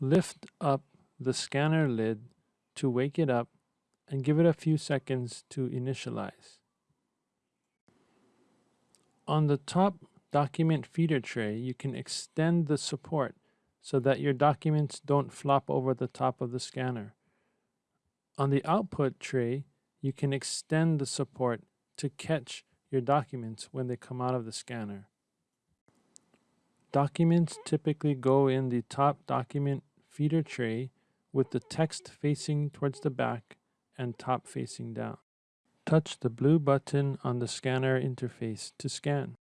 Lift up the scanner lid to wake it up and give it a few seconds to initialize. On the top document feeder tray, you can extend the support so that your documents don't flop over the top of the scanner. On the output tray, you can extend the support to catch your documents when they come out of the scanner. Documents typically go in the top document feeder tray with the text facing towards the back and top facing down. Touch the blue button on the scanner interface to scan.